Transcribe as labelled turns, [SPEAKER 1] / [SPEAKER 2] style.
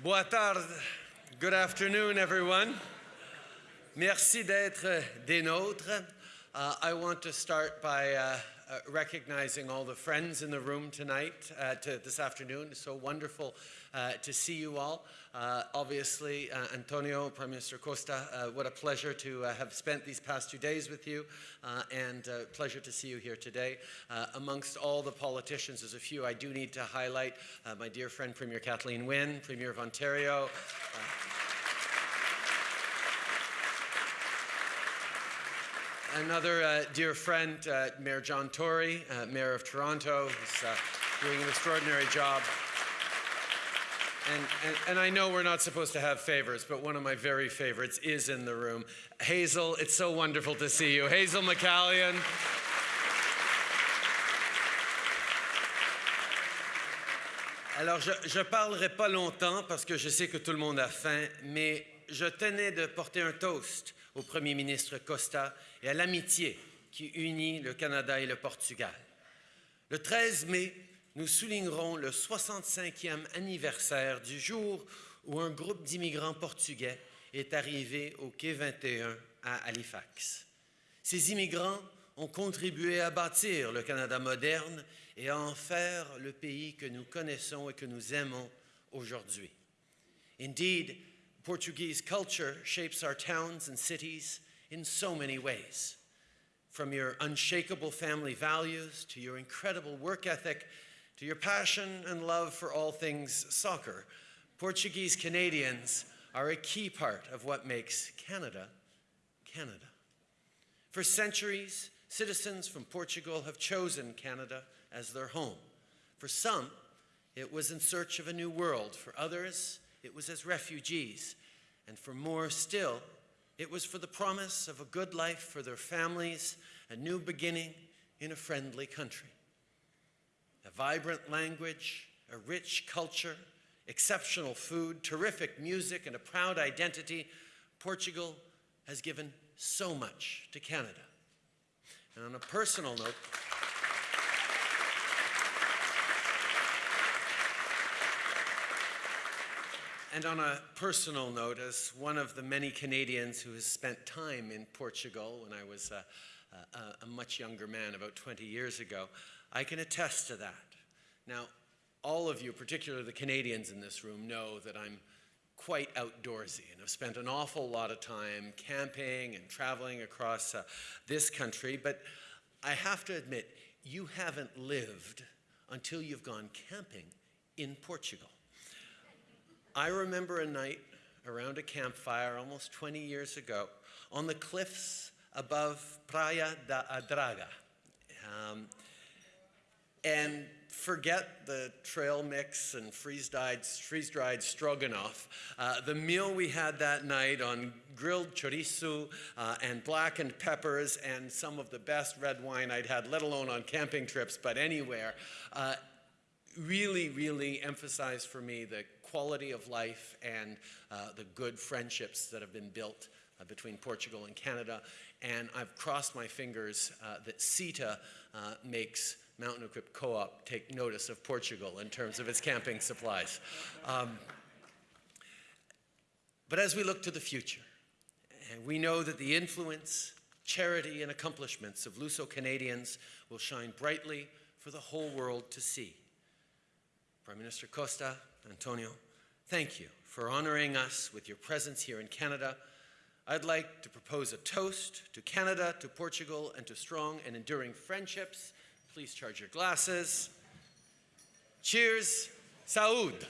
[SPEAKER 1] Boa tarde. Good afternoon, everyone. Merci d'être des nôtres. Uh, I want to start by uh, uh, recognizing all the friends in the room tonight, uh, to this afternoon. It's so wonderful uh, to see you all. Uh, obviously, Antonio, Prime Minister Costa, what a pleasure to have spent these past two days with you, and pleasure to see you here today. amongst all the politicians, there's a few I do need to highlight. my dear friend Premier Kathleen Wynne, Premier of Ontario. Another uh, dear friend, uh, Mayor John Tory, uh, Mayor of Toronto, who's uh, doing an extraordinary job. And, and, and, I know we're not supposed to have favors, but one of my very favorites is in the room. Hazel, it's so wonderful to see you. Hazel McCallion. Alors, je ne parlerai pas longtemps parce que je sais que tout le monde a faim, mais je tenais de porter un toast au Premier ministre Costa et à l'amitié qui unit le Canada et le Portugal. Le 13 mai, nous soulignerons le 65e anniversaire du jour où un groupe d'immigrants portugais est arrivé au quai 21 à Halifax. Ces immigrants ont contribué à bâtir le Canada moderne et à en faire le pays que nous connaissons et que nous aimons aujourd'hui. Indeed, Portuguese culture shapes our towns and cities in so many ways. From your unshakable family values to your incredible work ethic to your passion and love for all things soccer, Portuguese Canadians are a key part of what makes Canada, Canada. For centuries, citizens from Portugal have chosen Canada as their home. For some, it was in search of a new world. For others, it was as refugees. And for more still, it was for the promise of a good life for their families, a new beginning in a friendly country. A vibrant language, a rich culture, exceptional food, terrific music, and a proud identity, Portugal has given so much to Canada. And on a personal note, And on a personal note, as one of the many Canadians who has spent time in Portugal when I was a, a, a, much younger man about 20 years ago, I can attest to that. Now, all of you, particularly the Canadians in this room, know that I'm quite outdoorsy and have spent an awful lot of time camping and traveling across uh, this country, but I have to admit, you haven't lived until you've gone camping in Portugal. I remember a night around a campfire almost 20 years ago on the cliffs above Praia da Adraga. Um, and forget the trail mix and freeze-dried freeze -dried stroganoff. Uh, the meal we had that night on grilled chorizo uh, and blackened peppers and some of the best red wine I'd had, let alone on camping trips, but anywhere, uh, really, really emphasized for me the quality of life and uh, the good friendships that have been built uh, between Portugal and Canada. And I've crossed my fingers uh, that CETA uh, makes Mountain Equip Co-op take notice of Portugal in terms of its camping supplies. Um, but as we look to the future, we know that the influence, charity, and accomplishments of Luso-Canadians will shine brightly for the whole world to see. Prime Minister Costa, Antonio, thank you for honoring us with your presence here in Canada. I'd like to propose a toast to Canada, to Portugal, and to strong and enduring friendships. Please charge your glasses. Cheers. Saúde.